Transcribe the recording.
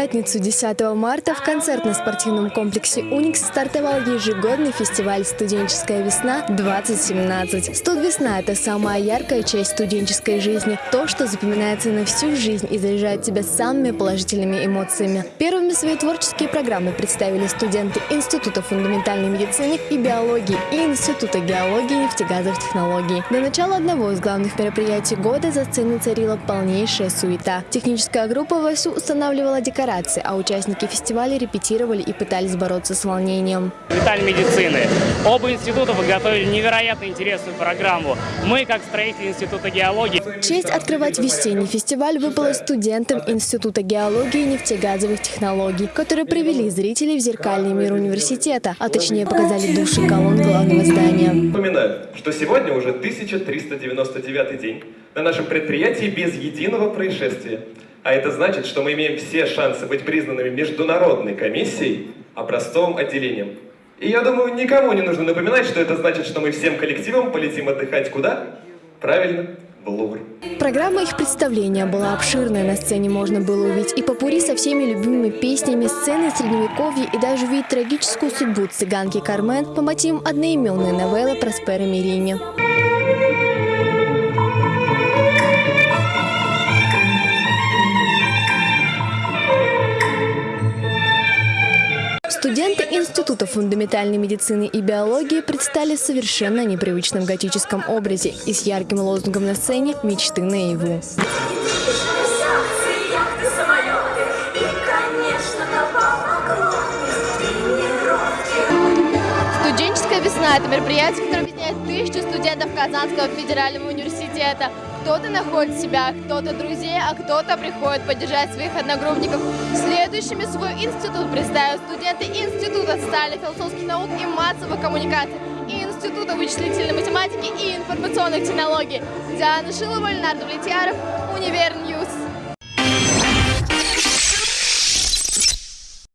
пятницу, 10 марта, в концертно-спортивном комплексе «Уникс» стартовал ежегодный фестиваль «Студенческая весна-2017». Студвесна – это самая яркая часть студенческой жизни, то, что запоминается на всю жизнь и заряжает тебя самыми положительными эмоциями. Первыми свои творческие программы представили студенты Института фундаментальной медицины и биологии и Института геологии и нефтегазовых технологий. До начала одного из главных мероприятий года за сценой царила полнейшая суета. Техническая группа вовсю устанавливала декорации, а участники фестиваля репетировали и пытались бороться с волнением. Деталь медицины. Оба института подготовили невероятно интересную программу. Мы, как строители Института геологии... Честь открывать весенний фестиваль выпала студентам Института геологии и нефтегазовых технологий, которые привели зрителей в зеркальный мир университета, а точнее показали души колонн главного здания. Напоминаю, что сегодня уже 1399 день на нашем предприятии без единого происшествия. А это значит, что мы имеем все шансы быть признанными международной комиссией образцовым отделением. И я думаю, никому не нужно напоминать, что это значит, что мы всем коллективом полетим отдыхать куда? Правильно, в Лувр. Программа их представления была обширная. На сцене можно было увидеть и попури со всеми любимыми песнями, сцены средневековья и даже увидеть трагическую судьбу цыганки Кармен по мотивам одноименной новеллы Проспера Мерини. Студенты Института фундаментальной медицины и биологии предстали в совершенно непривычном готическом образе и с ярким лозунгом на сцене «Мечты наяву». Студенческая весна – это мероприятие, которое объединяет тысячи студентов Казанского федерального университета. Кто-то находит себя, кто-то друзей, а кто-то приходит поддержать своих одногруппников. Следующими свой институт представят студенты Института социально-философских наук и массовых коммуникаций и Института вычислительной математики и информационных технологий. Диана Шилова, Ленар Давлетьяров, Univer News.